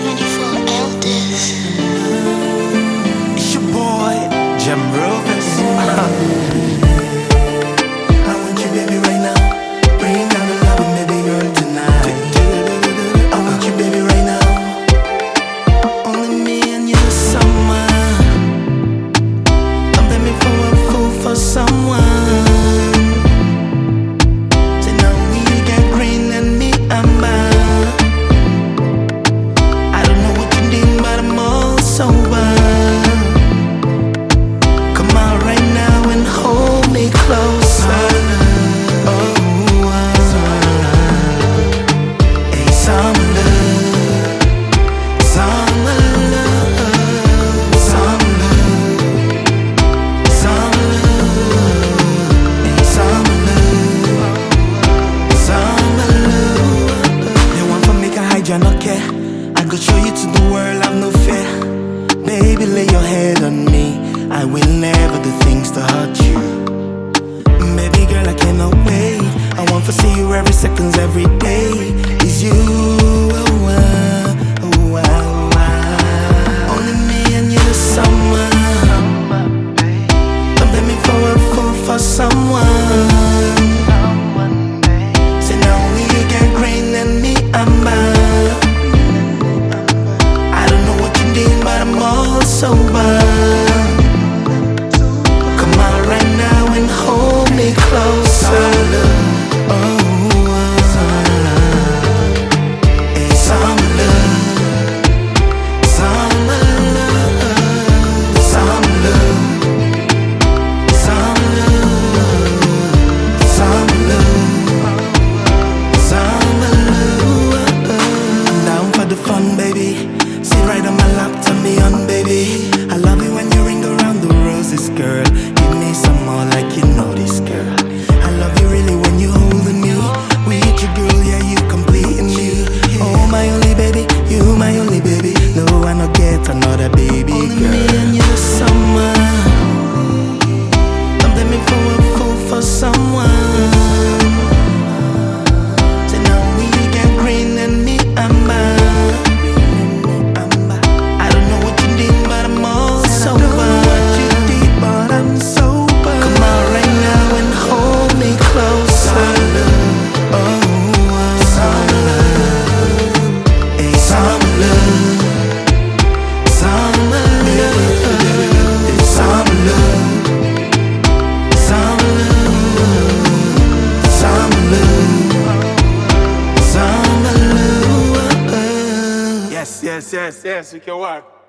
Cause when you. I will never do things to hurt you. Baby girl, I cannot wait. I want to see you every second, every day. Is you, oh, oh, oh, oh, oh, uh. Only me and you the summer. Don't let me fall fall for someone. Say now only you get green and me, I'm I don't know what you did, but I'm all sober. Yes, yes, yes, yes, que é eu work.